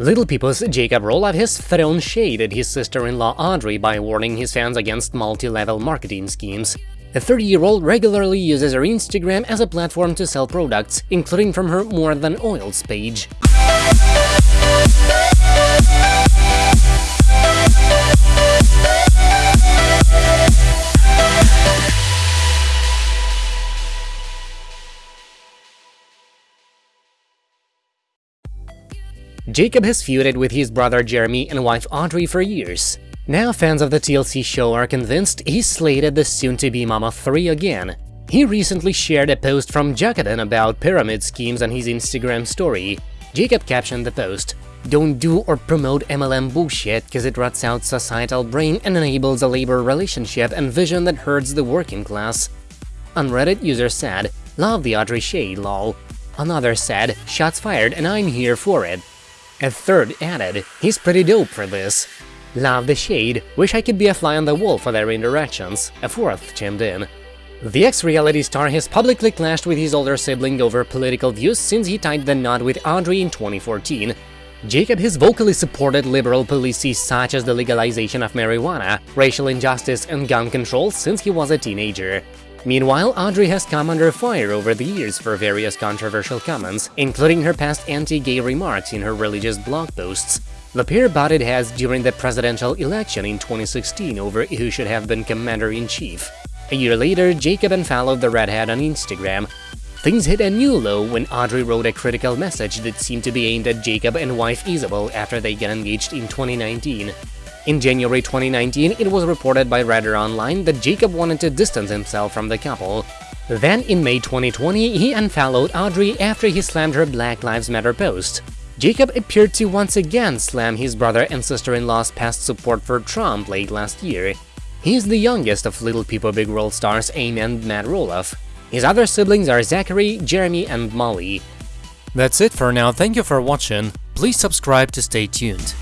Little People's Jacob Roloff has thrown shade at his sister-in-law Audrey by warning his fans against multi-level marketing schemes. The 30-year-old regularly uses her Instagram as a platform to sell products, including from her More Than Oils page. Jacob has feuded with his brother Jeremy and wife Audrey for years. Now fans of the TLC show are convinced he's slated the soon-to-be Mama 3 again. He recently shared a post from Jacobin about pyramid schemes on his Instagram story. Jacob captioned the post, Don't do or promote MLM bullshit cause it rots out societal brain and enables a labor relationship and vision that hurts the working class. On Reddit, user said, Love the Audrey shade, lol. Another said, Shots fired and I'm here for it. A third added, he's pretty dope for this. Love the shade, wish I could be a fly on the wall for their interactions, a fourth chimed in. The ex-reality star has publicly clashed with his older sibling over political views since he tied the knot with Audrey in 2014. Jacob has vocally supported liberal policies such as the legalization of marijuana, racial injustice and gun control since he was a teenager. Meanwhile, Audrey has come under fire over the years for various controversial comments, including her past anti-gay remarks in her religious blog posts. The pair butted heads during the presidential election in 2016 over who should have been commander-in-chief. A year later, Jacob unfollowed the redhead on Instagram. Things hit a new low when Audrey wrote a critical message that seemed to be aimed at Jacob and wife Isabel after they got engaged in 2019. In January 2019, it was reported by Radar Online that Jacob wanted to distance himself from the couple. Then, in May 2020, he unfollowed Audrey after he slammed her Black Lives Matter post. Jacob appeared to once again slam his brother and sister-in-law's past support for Trump late last year. He's the youngest of Little People Big World stars Amy and Matt Roloff. His other siblings are Zachary, Jeremy, and Molly. That's it for now, thank you for watching, please subscribe to stay tuned.